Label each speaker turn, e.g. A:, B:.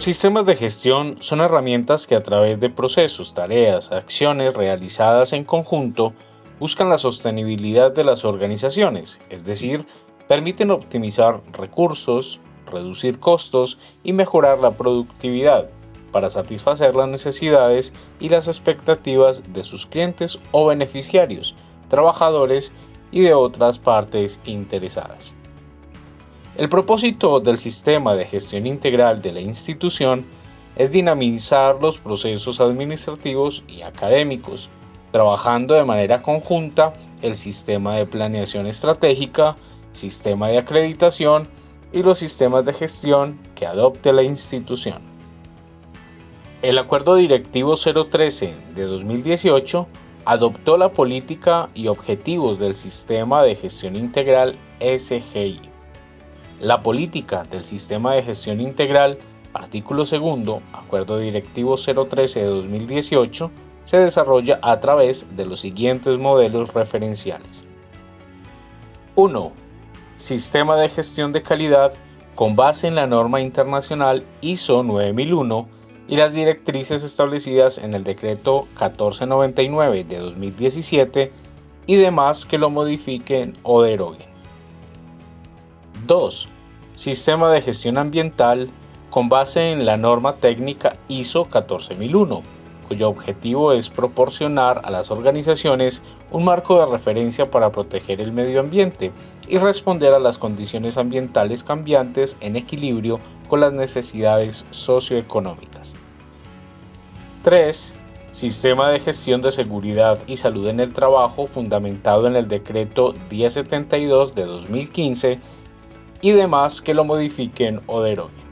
A: Los sistemas de gestión son herramientas que a través de procesos, tareas, acciones realizadas en conjunto buscan la sostenibilidad de las organizaciones, es decir, permiten optimizar recursos, reducir costos y mejorar la productividad para satisfacer las necesidades y las expectativas de sus clientes o beneficiarios, trabajadores y de otras partes interesadas. El propósito del sistema de gestión integral de la institución es dinamizar los procesos administrativos y académicos, trabajando de manera conjunta el sistema de planeación estratégica, sistema de acreditación y los sistemas de gestión que adopte la institución. El Acuerdo Directivo 013 de 2018 adoptó la política y objetivos del Sistema de Gestión Integral SGI la política del Sistema de Gestión Integral, artículo 2, Acuerdo Directivo 013 de 2018, se desarrolla a través de los siguientes modelos referenciales. 1. Sistema de gestión de calidad con base en la norma internacional ISO 9001 y las directrices establecidas en el decreto 1499 de 2017 y demás que lo modifiquen o deroguen. 2. Sistema de gestión ambiental con base en la norma técnica ISO 14001, cuyo objetivo es proporcionar a las organizaciones un marco de referencia para proteger el medio ambiente y responder a las condiciones ambientales cambiantes en equilibrio con las necesidades socioeconómicas. 3. Sistema de gestión de seguridad y salud en el trabajo fundamentado en el decreto 1072 de 2015 y demás que lo modifiquen o deroguen.